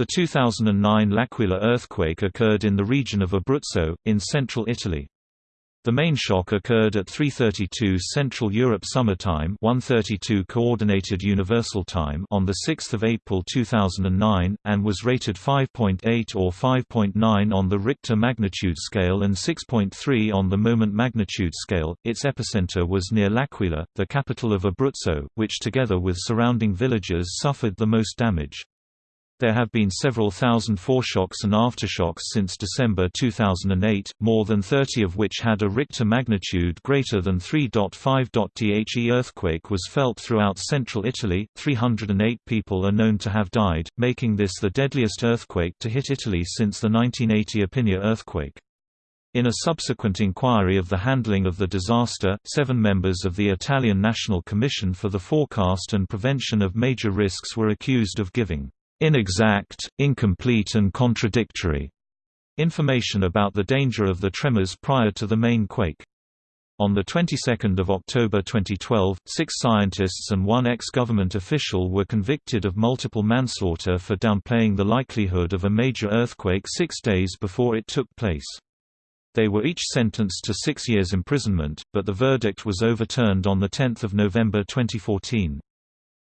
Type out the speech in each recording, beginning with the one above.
The 2009 L'Aquila earthquake occurred in the region of Abruzzo, in central Italy. The main shock occurred at 3:32 Central Europe Summer Time, 1:32 Coordinated Universal Time on the 6th of April 2009 and was rated 5.8 or 5.9 on the Richter magnitude scale and 6.3 on the moment magnitude scale. Its epicenter was near L'Aquila, the capital of Abruzzo, which together with surrounding villages suffered the most damage. There have been several thousand foreshocks and aftershocks since December 2008, more than 30 of which had a Richter magnitude greater than 3.5. The earthquake was felt throughout central Italy, 308 people are known to have died, making this the deadliest earthquake to hit Italy since the 1980 Irpinia earthquake. In a subsequent inquiry of the handling of the disaster, seven members of the Italian National Commission for the Forecast and Prevention of Major Risks were accused of giving inexact, incomplete and contradictory information about the danger of the tremors prior to the main quake. On the 22nd of October 2012, six scientists and one ex-government official were convicted of multiple manslaughter for downplaying the likelihood of a major earthquake six days before it took place. They were each sentenced to six years imprisonment, but the verdict was overturned on 10 November 2014.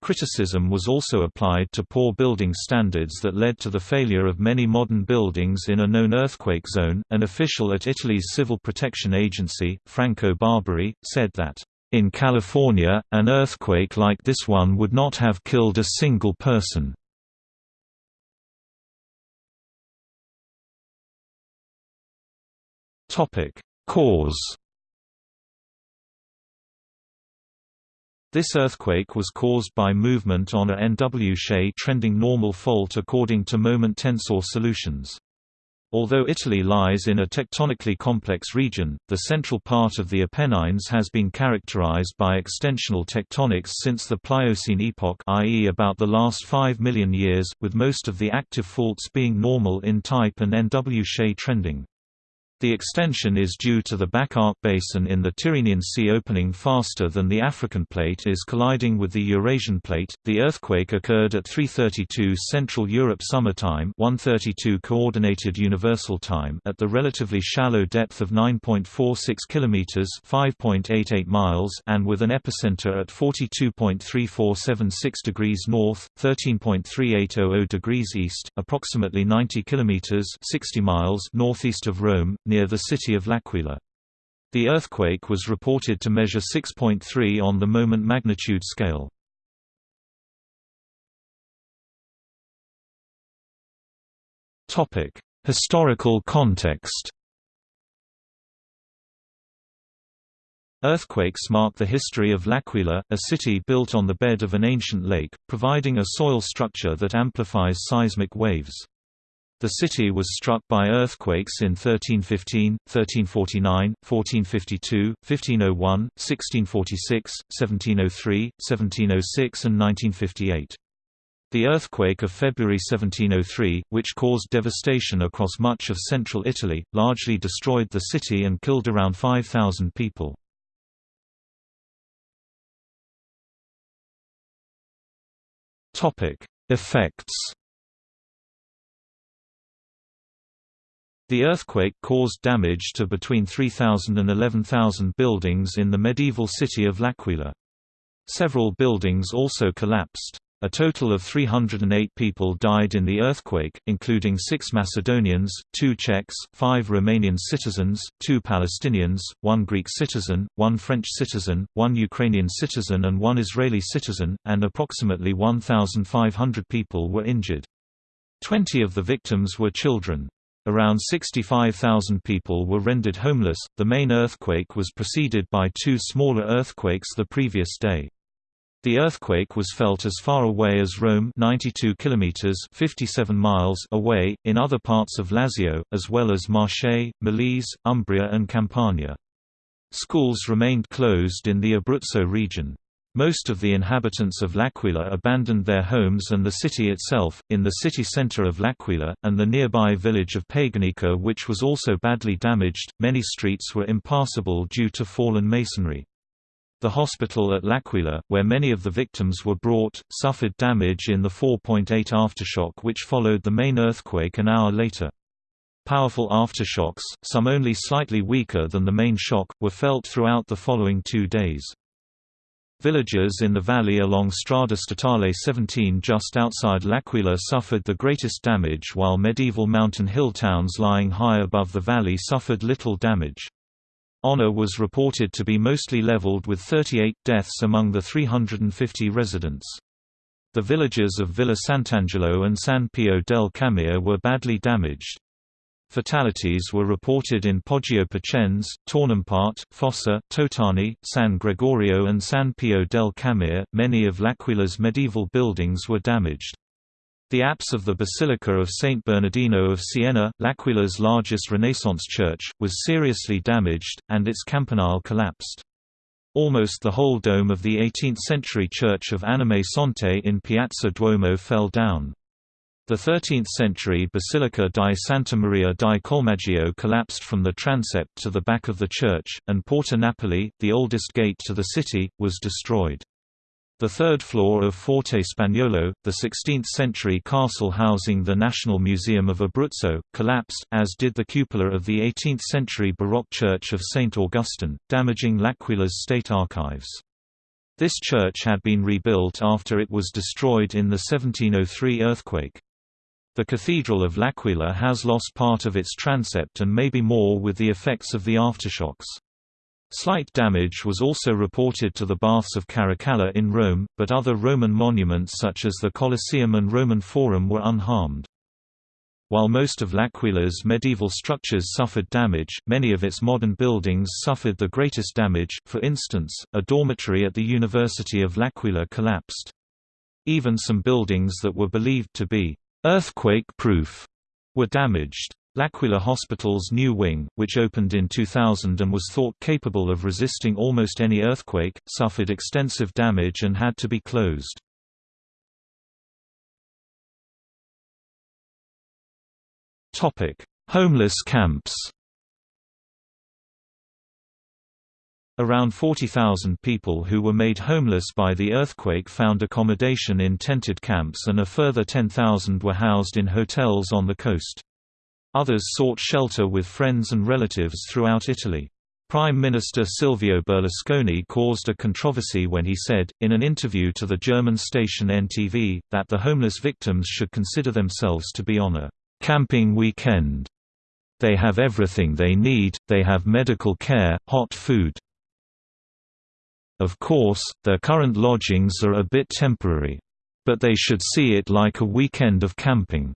Criticism was also applied to poor building standards that led to the failure of many modern buildings in a known earthquake zone. An official at Italy's Civil Protection Agency, Franco Barberi, said that, In California, an earthquake like this one would not have killed a single person. Cause This earthquake was caused by movement on a NW trending normal fault according to moment tensor solutions. Although Italy lies in a tectonically complex region, the central part of the Apennines has been characterized by extensional tectonics since the Pliocene epoch i.e. about the last 5 million years, with most of the active faults being normal in type and NW trending. The extension is due to the back arc basin in the Tyrrhenian Sea opening faster than the African plate is colliding with the Eurasian plate. The earthquake occurred at 3:32 Central Europe Summer Time, 1:32 Coordinated Universal Time at the relatively shallow depth of 9.46 kilometers, 5.88 miles, and with an epicenter at 42.3476 degrees north, 13.3800 degrees east, approximately 90 kilometers, 60 miles northeast of Rome near the city of L'Aquila. The earthquake was reported to measure 6.3 on the moment magnitude scale. Topic: Historical context. Earthquakes mark the history of L'Aquila, a city built on the bed of an ancient lake, providing a soil structure that amplifies seismic waves. The city was struck by earthquakes in 1315, 1349, 1452, 1501, 1646, 1703, 1706 and 1958. The earthquake of February 1703, which caused devastation across much of central Italy, largely destroyed the city and killed around 5,000 people. Effects The earthquake caused damage to between 3,000 and 11,000 buildings in the medieval city of L'Aquila. Several buildings also collapsed. A total of 308 people died in the earthquake, including six Macedonians, two Czechs, five Romanian citizens, two Palestinians, one Greek citizen, one French citizen, one Ukrainian citizen and one Israeli citizen, and approximately 1,500 people were injured. Twenty of the victims were children. Around 65,000 people were rendered homeless. The main earthquake was preceded by two smaller earthquakes the previous day. The earthquake was felt as far away as Rome 92 kilometers 57 miles away, in other parts of Lazio, as well as Marche, Molise, Umbria and Campania. Schools remained closed in the Abruzzo region. Most of the inhabitants of L'Aquila abandoned their homes and the city itself, in the city center of L'Aquila, and the nearby village of Paganica which was also badly damaged. Many streets were impassable due to fallen masonry. The hospital at L'Aquila, where many of the victims were brought, suffered damage in the 4.8 aftershock which followed the main earthquake an hour later. Powerful aftershocks, some only slightly weaker than the main shock, were felt throughout the following two days. Villages in the valley along Strada Statale 17 just outside L'Aquila suffered the greatest damage while medieval mountain hill towns lying high above the valley suffered little damage. Onna was reported to be mostly leveled with 38 deaths among the 350 residents. The villages of Villa Sant'Angelo and San Pio delle Camere were badly damaged. Fatalities were reported in Poggio Picenze, Tornimparte, Fossa, Totani, San Gregorio, and San Pio delle Camere. Many of L'Aquila's medieval buildings were damaged. The apse of the Basilica of Saint Bernardino of Siena, L'Aquila's largest Renaissance church, was seriously damaged, and its campanile collapsed. Almost the whole dome of the 18th-century church of Anime Sante in Piazza Duomo fell down. The 13th-century Basilica di Santa Maria di Collemaggio collapsed from the transept to the back of the church, and Porta Napoli, the oldest gate to the city, was destroyed. The third floor of Forte Spagnolo, the 16th-century castle housing the National Museum of Abruzzo, collapsed, as did the cupola of the 18th-century Baroque church of St. Augustine, damaging L'Aquila's state archives. This church had been rebuilt after it was destroyed in the 1703 earthquake. The Cathedral of L'Aquila has lost part of its transept and maybe more with the effects of the aftershocks. Slight damage was also reported to the Baths of Caracalla in Rome, but other Roman monuments such as the Colosseum and Roman Forum were unharmed. While most of L'Aquila's medieval structures suffered damage, many of its modern buildings suffered the greatest damage, for instance, a dormitory at the University of L'Aquila collapsed. Even some buildings that were believed to be earthquake-proof were damaged. L'Aquila Hospital's new wing, which opened in 2000 and was thought capable of resisting almost any earthquake, suffered extensive damage and had to be closed. Homeless camps Around 40,000 people who were made homeless by the earthquake found accommodation in tented camps and a further 10,000 were housed in hotels on the coast. Others sought shelter with friends and relatives throughout Italy. Prime Minister Silvio Berlusconi caused a controversy when he said, in an interview to the German station NTV, that the homeless victims should consider themselves to be on a camping weekend. They have everything they need, they have medical care, hot food. Of course, their current lodgings are a bit temporary. But they should see it like a weekend of camping.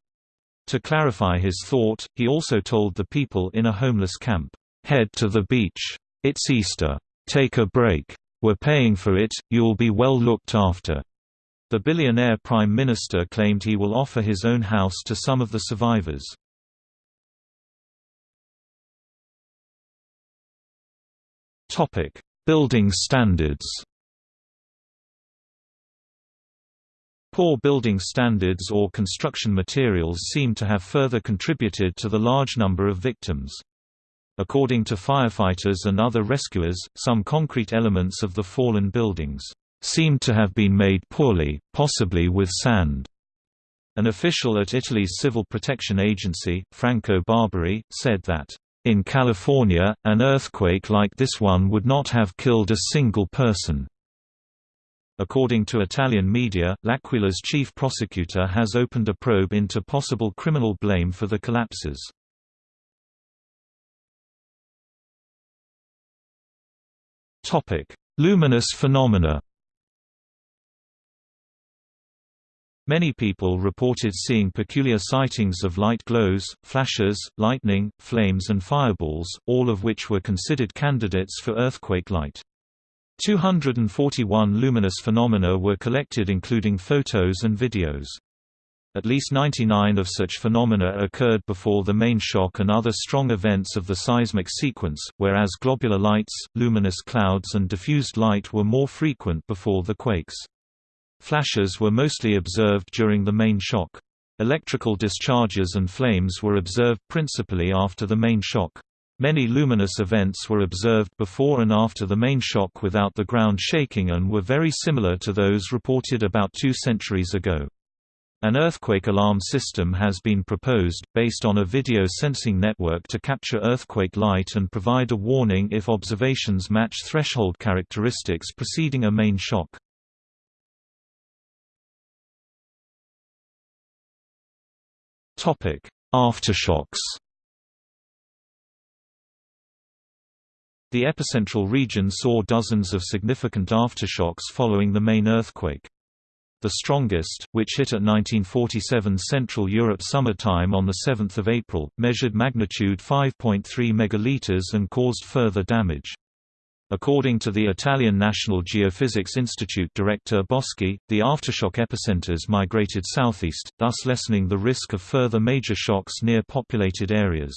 To clarify his thought, he also told the people in a homeless camp, "'Head to the beach. It's Easter. Take a break. We're paying for it, you'll be well looked after." The billionaire prime minister claimed he will offer his own house to some of the survivors. Building standards Poor building standards or construction materials seem to have further contributed to the large number of victims. According to firefighters and other rescuers, some concrete elements of the fallen buildings seem to have been made poorly, possibly with sand. An official at Italy's Civil Protection Agency, Franco Barberi, said that, "...in California, an earthquake like this one would not have killed a single person." According to Italian media, L'Aquila's chief prosecutor has opened a probe into possible criminal blame for the collapses. Luminous phenomena Many people reported seeing peculiar sightings of light glows, flashes, lightning, flames and fireballs, all of which were considered candidates for earthquake light. 241 luminous phenomena were collected including photos and videos. At least 99 of such phenomena occurred before the main shock and other strong events of the seismic sequence, whereas globular lights, luminous clouds and diffused light were more frequent before the quakes. Flashes were mostly observed during the main shock. Electrical discharges and flames were observed principally after the main shock. Many luminous events were observed before and after the main shock without the ground shaking and were very similar to those reported about two centuries ago. An earthquake alarm system has been proposed, based on a video sensing network to capture earthquake light and provide a warning if observations match threshold characteristics preceding a main shock. Aftershocks The epicentral region saw dozens of significant aftershocks following the main earthquake. The strongest, which hit at 1947 Central Europe Summer Time on 7 April, measured magnitude 5.3 megaliters and caused further damage. According to the Italian National Geophysics Institute director Boschi, the aftershock epicenters migrated southeast, thus lessening the risk of further major shocks near populated areas.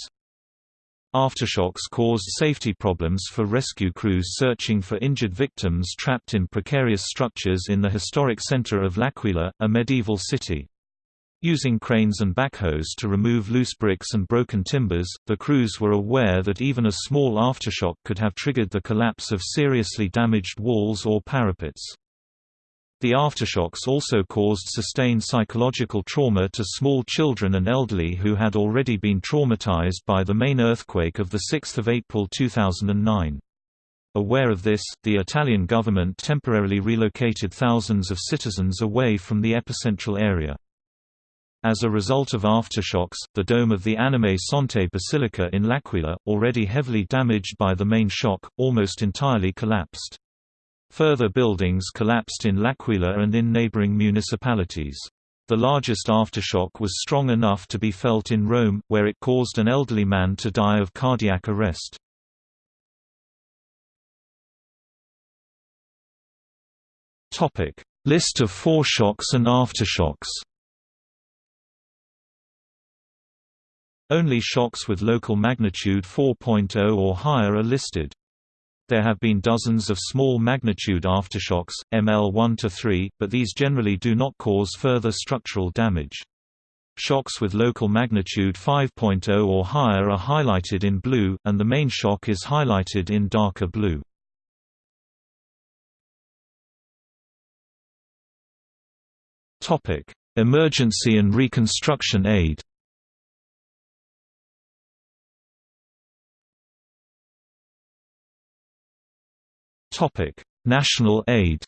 Aftershocks caused safety problems for rescue crews searching for injured victims trapped in precarious structures in the historic center of L'Aquila, a medieval city. Using cranes and backhoes to remove loose bricks and broken timbers, the crews were aware that even a small aftershock could have triggered the collapse of seriously damaged walls or parapets. The aftershocks also caused sustained psychological trauma to small children and elderly who had already been traumatized by the main earthquake of 6 April 2009. Aware of this, the Italian government temporarily relocated thousands of citizens away from the epicentral area. As a result of aftershocks, the dome of the Anime Sante Basilica in L'Aquila, already heavily damaged by the main shock, almost entirely collapsed. Further buildings collapsed in L'Aquila and in neighboring municipalities. The largest aftershock was strong enough to be felt in Rome, where it caused an elderly man to die of cardiac arrest. List of foreshocks and aftershocks Only shocks with local magnitude 4.0 or higher are listed. There have been dozens of small magnitude aftershocks, ML 1 to 3, but these generally do not cause further structural damage. Shocks with local magnitude 5.0 or higher are highlighted in blue, and the main shock is highlighted in darker blue. Emergency and reconstruction aid Topic: National aid.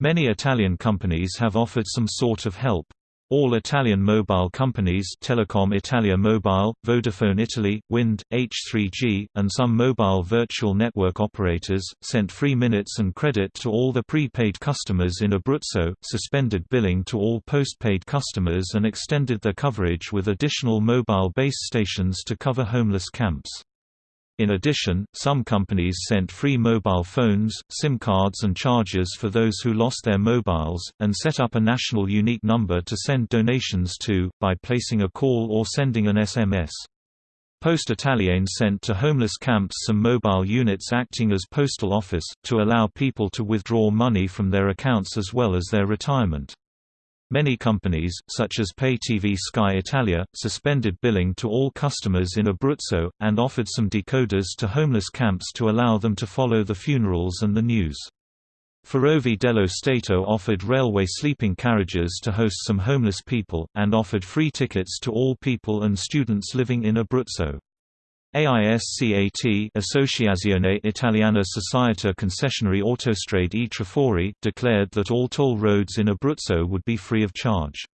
Many Italian companies have offered some sort of help. All Italian mobile companies Telecom Italia Mobile, Vodafone Italy, Wind, H3G, and some mobile virtual network operators, sent free minutes and credit to all the prepaid customers in Abruzzo, suspended billing to all postpaid customers and extended their coverage with additional mobile base stations to cover homeless camps. In addition, some companies sent free mobile phones, SIM cards and chargers for those who lost their mobiles, and set up a national unique number to send donations to, by placing a call or sending an SMS. Poste Italiane sent to homeless camps some mobile units acting as postal office, to allow people to withdraw money from their accounts as well as their retirement. Many companies, such as pay TV Sky Italia, suspended billing to all customers in Abruzzo, and offered some decoders to homeless camps to allow them to follow the funerals and the news. Ferrovie dello Stato offered railway sleeping carriages to host some homeless people, and offered free tickets to all people and students living in Abruzzo. AISCAT Associazione Italiana Società Concessionarie Autostrade e Trafori declared that all toll roads in Abruzzo would be free of charge.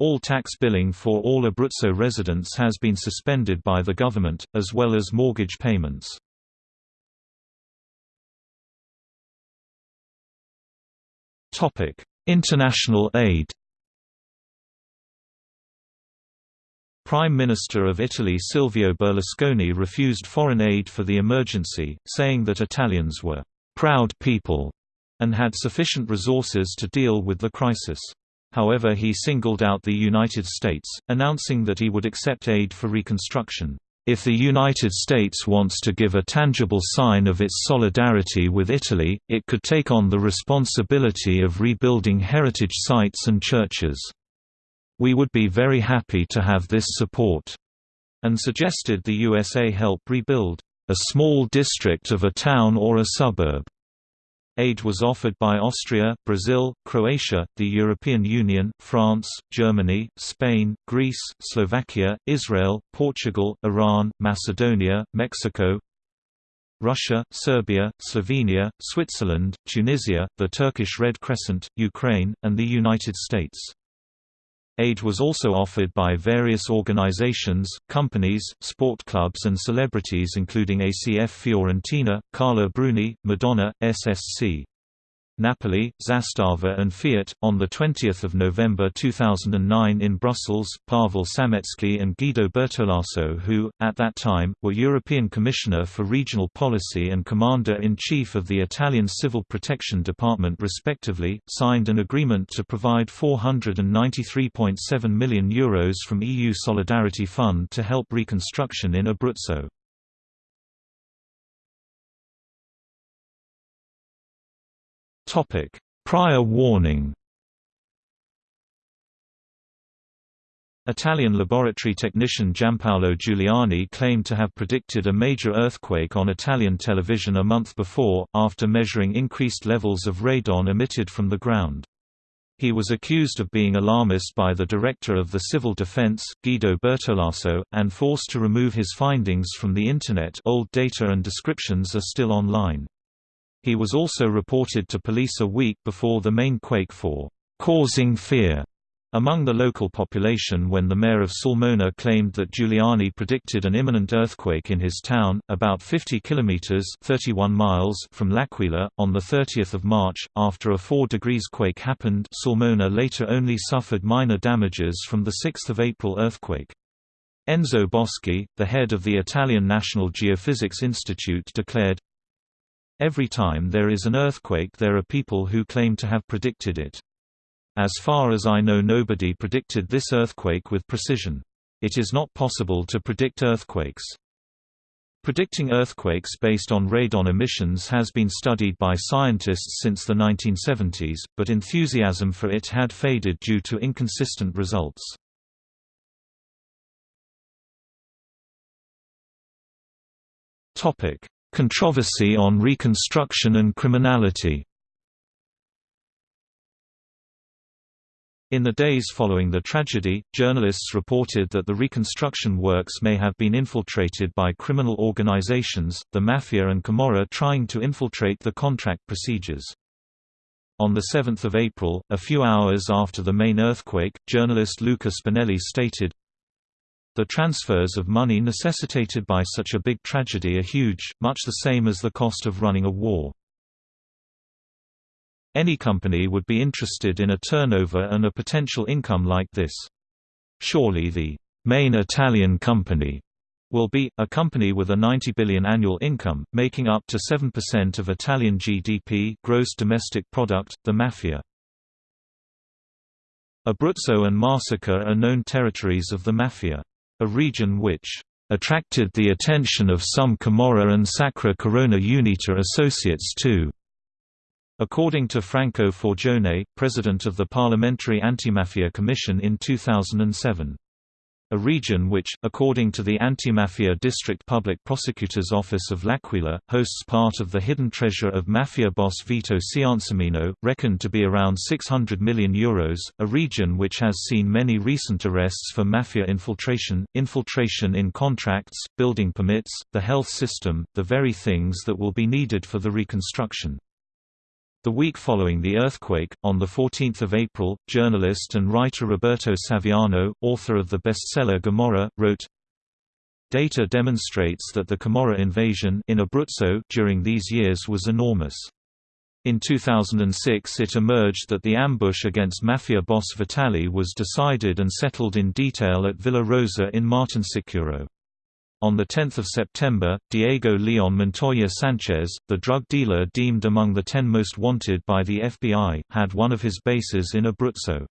All tax billing for all Abruzzo residents has been suspended by the government, as well as mortgage payments. International aid Prime Minister of Italy Silvio Berlusconi refused foreign aid for the emergency, saying that Italians were «proud people» and had sufficient resources to deal with the crisis. However he singled out the United States, announcing that he would accept aid for reconstruction. If the United States wants to give a tangible sign of its solidarity with Italy, it could take on the responsibility of rebuilding heritage sites and churches. We would be very happy to have this support. and suggested the USA help rebuild a small district of a town or a suburb. Aid was offered by Austria, Brazil, Croatia, the European Union, France, Germany, Spain, Greece, Slovakia, Israel, Portugal, Iran, Macedonia, Mexico, Russia, Serbia, Slovenia, Switzerland, Tunisia, the Turkish Red Crescent, Ukraine, and the United States. Aid was also offered by various organizations, companies, sport clubs and celebrities including ACF Fiorentina, Carla Bruni, Madonna, SSC. Napoli, Zastava and Fiat. On 20 November 2009 in Brussels, Paweł Samecki and Guido Bertolaso who, at that time, were European Commissioner for Regional Policy and Commander-in-Chief of the Italian Civil Protection Department respectively, signed an agreement to provide €493.7 million Euros from EU Solidarity Fund to help reconstruction in Abruzzo. Topic: Prior warning. Italian laboratory technician Giampaolo Giuliani claimed to have predicted a major earthquake on Italian television a month before, after measuring increased levels of radon emitted from the ground. He was accused of being alarmist by the director of the Civil Defense, Guido Bertolaso, and forced to remove his findings from the Internet old data and descriptions are still online. He was also reported to police a week before the main quake for causing fear among the local population when the mayor of Sulmona claimed that Giuliani predicted an imminent earthquake in his town, about 50 kilometers (31 miles) from L'Aquila, on the 30th of March. After a 4 degrees quake happened, Sulmona later only suffered minor damages from the 6th of April earthquake. Enzo Boschi, the head of the Italian National Geophysics Institute declared, Every time there is an earthquake there are people who claim to have predicted it. As far as I know nobody predicted this earthquake with precision. It is not possible to predict earthquakes. Predicting earthquakes based on radon emissions has been studied by scientists since the 1970s, but enthusiasm for it had faded due to inconsistent results. Controversy on Reconstruction and Criminality In the days following the tragedy, journalists reported that the reconstruction works may have been infiltrated by criminal organizations, the Mafia and Camorra trying to infiltrate the contract procedures. On 7 April, a few hours after the main earthquake, journalist Luca Spinelli stated, the transfers of money necessitated by such a big tragedy are huge, much the same as the cost of running a war. Any company would be interested in a turnover and a potential income like this. Surely the main Italian company will be, a company with a 90 billion annual income, making up to 7% of Italian GDP gross domestic product, the Mafia. Abruzzo and Marsica are known territories of the Mafia a region which attracted the attention of some Camorra and Sacra Corona Unita associates too. According to Franco Forgione, president of the Parliamentary Antimafia Commission in 2007 a region which, according to the Anti-Mafia District Public Prosecutor's Office of L'Aquila, hosts part of the hidden treasure of Mafia boss Vito Ciancimino, reckoned to be around €600 million, Euros, a region which has seen many recent arrests for Mafia infiltration, infiltration in contracts, building permits, the health system, the very things that will be needed for the reconstruction. The week following the earthquake, on 14 April, journalist and writer Roberto Saviano, author of the bestseller Gomorra, wrote, Data demonstrates that the Camorra invasion in Abruzzo during these years was enormous. In 2006 it emerged that the ambush against Mafia boss Vitali was decided and settled in detail at Villa Rosa in Martinsicuro. On 10 September, Diego Leon Montoya Sanchez, the drug dealer deemed among the ten most wanted by the FBI, had one of his bases in Abruzzo.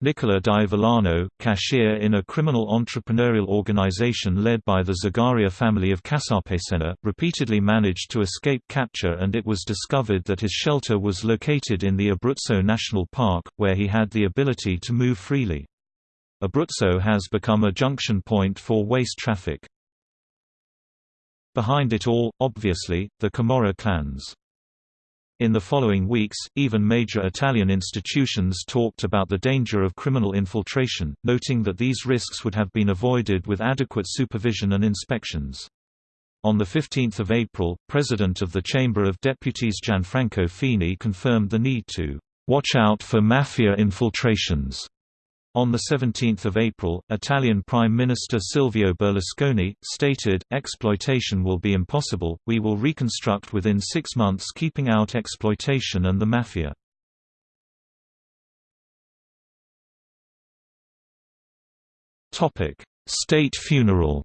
Nicola Di Villano, cashier in a criminal entrepreneurial organization led by the Zagaria family of Casapesenna, repeatedly managed to escape capture and it was discovered that his shelter was located in the Abruzzo National Park, where he had the ability to move freely. Abruzzo has become a junction point for waste traffic. Behind it all, obviously, the Camorra clans. In the following weeks, even major Italian institutions talked about the danger of criminal infiltration, noting that these risks would have been avoided with adequate supervision and inspections. On 15 April, President of the Chamber of Deputies Gianfranco Fini confirmed the need to "...watch out for mafia infiltrations." On 17 April, Italian Prime Minister Silvio Berlusconi, stated, exploitation will be impossible, we will reconstruct within six months keeping out exploitation and the mafia. State funeral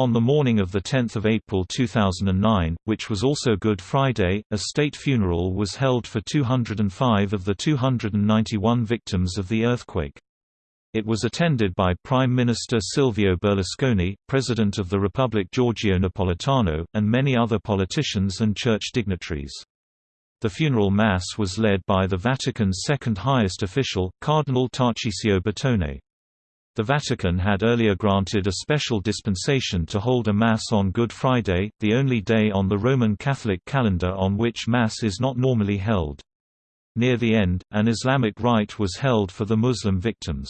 On the morning of 10 April 2009, which was also Good Friday, a state funeral was held for 205 of the 291 victims of the earthquake. It was attended by Prime Minister Silvio Berlusconi, President of the Republic Giorgio Napolitano, and many other politicians and church dignitaries. The funeral mass was led by the Vatican's second highest official, Cardinal Tarcisio Bertone. The Vatican had earlier granted a special dispensation to hold a Mass on Good Friday, the only day on the Roman Catholic calendar on which Mass is not normally held. Near the end, an Islamic rite was held for the Muslim victims.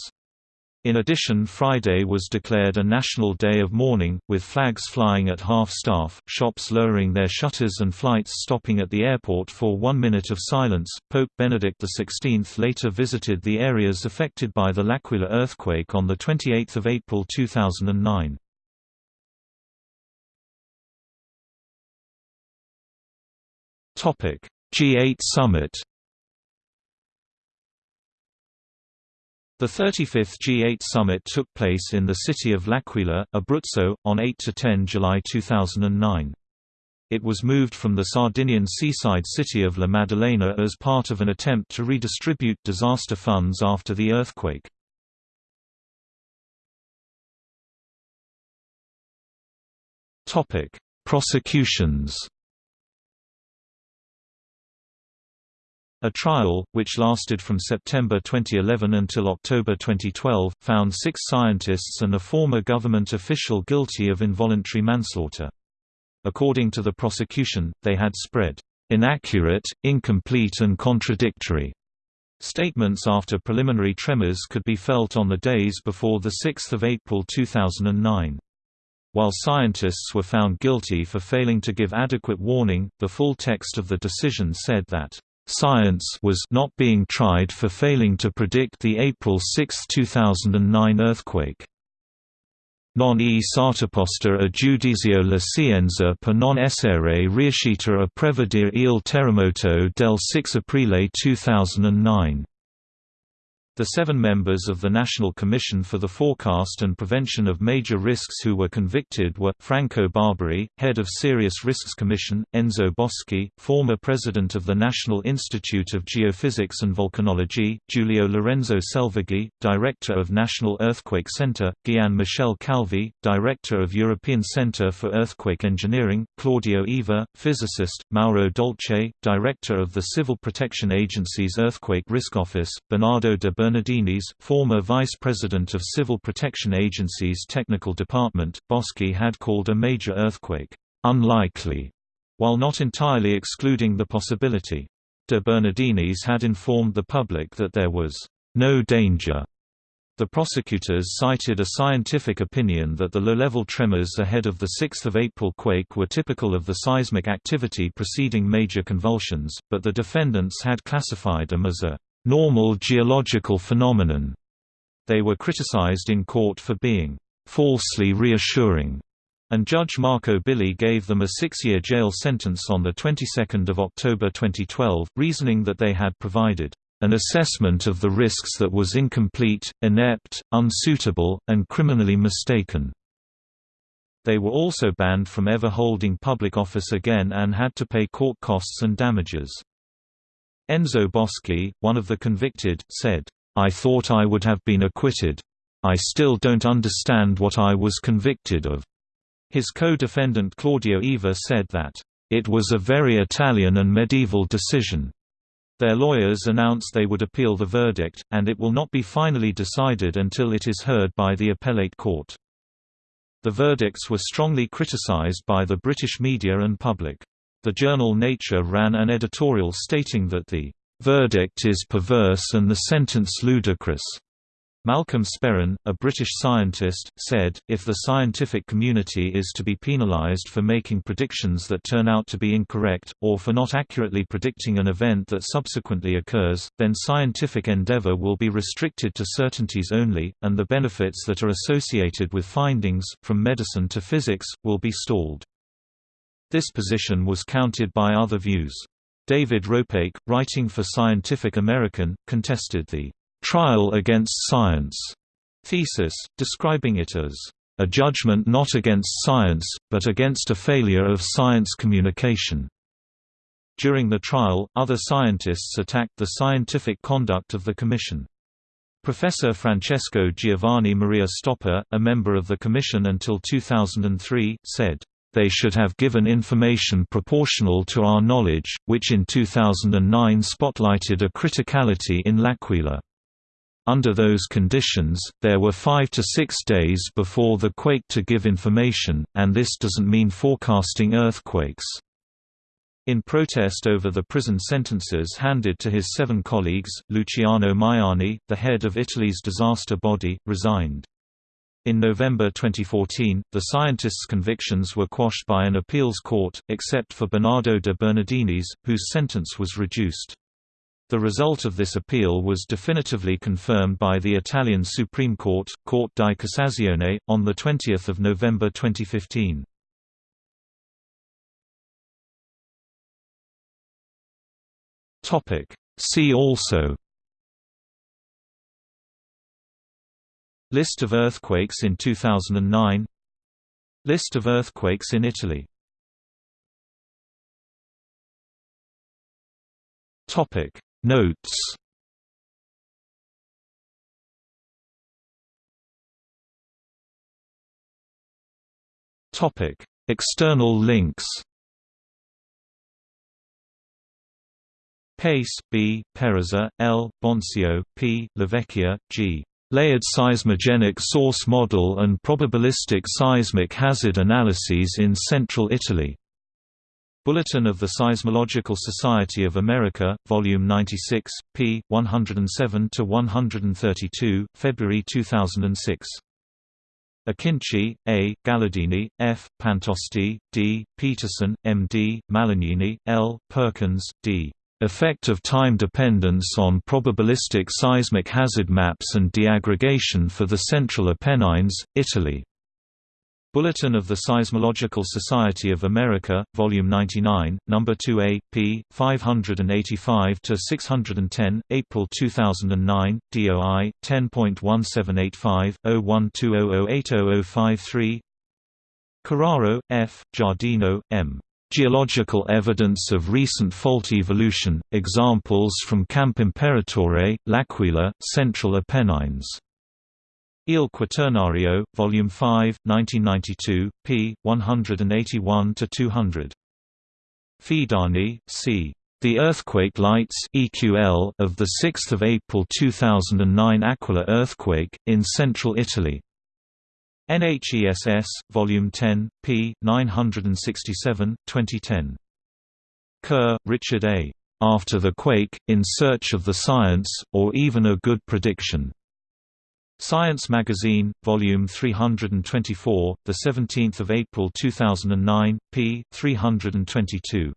In addition Friday was declared a national day of mourning, with flags flying at half-staff, shops lowering their shutters and flights stopping at the airport for one minute of silence. Pope Benedict XVI later visited the areas affected by the L'Aquila earthquake on 28 April 2009. G8 Summit The 35th G8 summit took place in the city of L'Aquila, Abruzzo, on 8–10 July 2009. It was moved from the Sardinian seaside city of La Maddalena as part of an attempt to redistribute disaster funds after the earthquake. Prosecutions A trial, which lasted from September 2011 until October 2012, found six scientists and a former government official guilty of involuntary manslaughter. According to the prosecution, they had spread inaccurate, incomplete and contradictory statements after preliminary tremors could be felt on the days before 6 April 2009. While scientists were found guilty for failing to give adequate warning, the full text of the decision said that Science was not being tried for failing to predict the April 6, 2009 earthquake. Non e sartoposta a giudizio la scienza per non essere riuscita a prevedere il terremoto del 6 aprile 2009. The seven members of the National Commission for the Forecast and Prevention of Major Risks who were convicted were, Franco Barberi, head of Serious Risks Commission, Enzo Boschi, former president of the National Institute of Geophysics and Volcanology, Giulio Lorenzo Selvaggi, director of National Earthquake Center, Gian Michel Calvi, director of European Center for Earthquake Engineering, Claudio Eva, physicist, Mauro Dolce, director of the Civil Protection Agency's Earthquake Risk Office, Bernardo de Bernardinis, former Vice President of Civil Protection Agency's Technical Department, Boschi had called a major earthquake, "...unlikely", while not entirely excluding the possibility. De Bernardinis had informed the public that there was "...no danger." The prosecutors cited a scientific opinion that the low-level tremors ahead of the 6 April quake were typical of the seismic activity preceding major convulsions, but the defendants had classified them as a normal geological phenomenon. They were criticized in court for being falsely reassuring, and Judge Marco Billi gave them a six-year jail sentence on the 22nd of October 2012, reasoning that they had provided an assessment of the risks that was incomplete, inept, unsuitable, and criminally mistaken. They were also banned from ever holding public office again and had to pay court costs and damages. Enzo Boschi, one of the convicted, said, I thought I would have been acquitted. I still don't understand what I was convicted of. His co-defendant Claudio Eva said that, It was a very Italian and medieval decision. Their lawyers announced they would appeal the verdict, and it will not be finally decided until it is heard by the appellate court. The verdicts were strongly criticized by the British media and public. The journal Nature ran an editorial stating that the verdict is perverse and the sentence ludicrous. Malcolm Sperrin, a British scientist, said, if the scientific community is to be penalised for making predictions that turn out to be incorrect, or for not accurately predicting an event that subsequently occurs, then scientific endeavour will be restricted to certainties only, and the benefits that are associated with findings, from medicine to physics, will be stalled. This position was countered by other views. David Ropeik, writing for Scientific American, contested the trial against science thesis, describing it as a judgment not against science, but against a failure of science communication. During the trial, other scientists attacked the scientific conduct of the Commission. Professor Francesco Giovanni Maria Stoppa, a member of the Commission until 2003, said, "...they should have given information proportional to our knowledge, which in 2009 spotlighted a criticality in L'Aquila." Under those conditions, there were five to six days before the quake to give information, and this doesn't mean forecasting earthquakes. In protest over the prison sentences handed to his seven colleagues, Luciano Maiani, the head of Italy's disaster body, resigned. In November 2014, the scientists' convictions were quashed by an appeals court, except for Bernardo de Bernardinis, whose sentence was reduced. The result of this appeal was definitively confirmed by the Italian Supreme Court, Corte di Cassazione, on 20 November 2015. See also List of earthquakes in 2009 List of earthquakes in Italy Topic Notes Topic: External links. Pace, B., Peruzza, L., Boncio, P., Lavecchia, G. Layered seismogenic source model and probabilistic seismic hazard analyses in central Italy. Bulletin of the Seismological Society of America, Volume 96, p. 107–132, February 2006. Akinci, A., Galadini, F., Pantosti, D., Peterson, M. D., Malagnini, L., Perkins, D. Effect of time dependence on probabilistic seismic hazard maps and deaggregation for the Central Apennines, Italy. Bulletin of the Seismological Society of America, Volume 99, No. 2A, p. 585–610, April 2009, DOI, 10.1785, 0120080053 F., Giardino, M. Geological evidence of recent fault evolution, examples from Camp Imperatore, L'Aquila, Central Apennines Il Quaternario, Volume 5, 1992, p. 181–200. Fidani, c. The Earthquake Lights EQL of the 6th of April 2009 Aquila earthquake in central Italy. NHESS, Volume 10, p. 967, 2010. Kerr, Richard A. After the Quake, In Search of the Science, or Even a Good Prediction. Science Magazine, Volume 324, the 17th of April 2009, p. 322.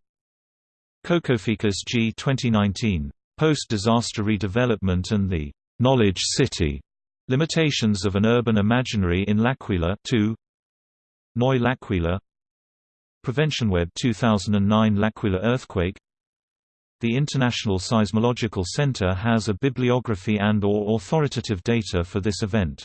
Kokofikas G 2019. Post-disaster redevelopment and the knowledge city. Limitations of an urban imaginary in L'Aquila 2. Noi L'Aquila. PreventionWeb 2009 L'Aquila earthquake the International Seismological Center has a bibliography and or authoritative data for this event.